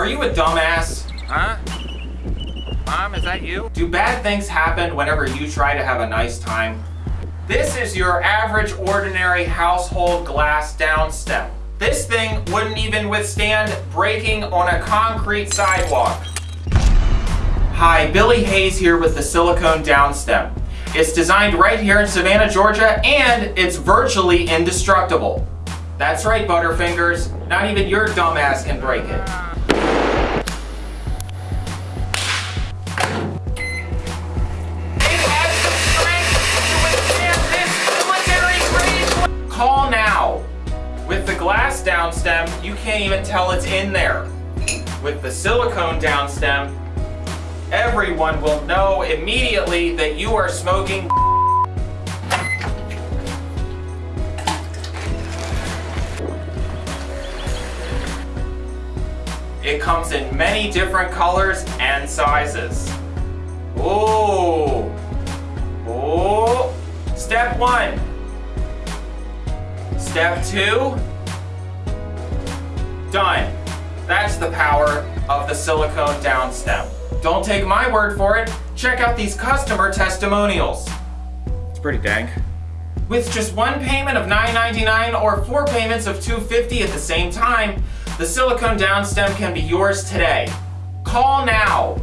Are you a dumbass? Huh? Mom, is that you? Do bad things happen whenever you try to have a nice time? This is your average ordinary household glass downstem. This thing wouldn't even withstand breaking on a concrete sidewalk. Hi, Billy Hayes here with the silicone downstem. It's designed right here in Savannah, Georgia, and it's virtually indestructible. That's right, Butterfingers. Not even your dumbass can break it. Now. With the glass downstem, you can't even tell it's in there. With the silicone downstem, everyone will know immediately that you are smoking It comes in many different colors and sizes. Ooh. Ooh. Step one. Step two. Done. That's the power of the silicone down downstem. Don't take my word for it. Check out these customer testimonials. It's pretty dank. With just one payment of $9.99 or four payments of $2.50 at the same time, the silicone downstem can be yours today. Call now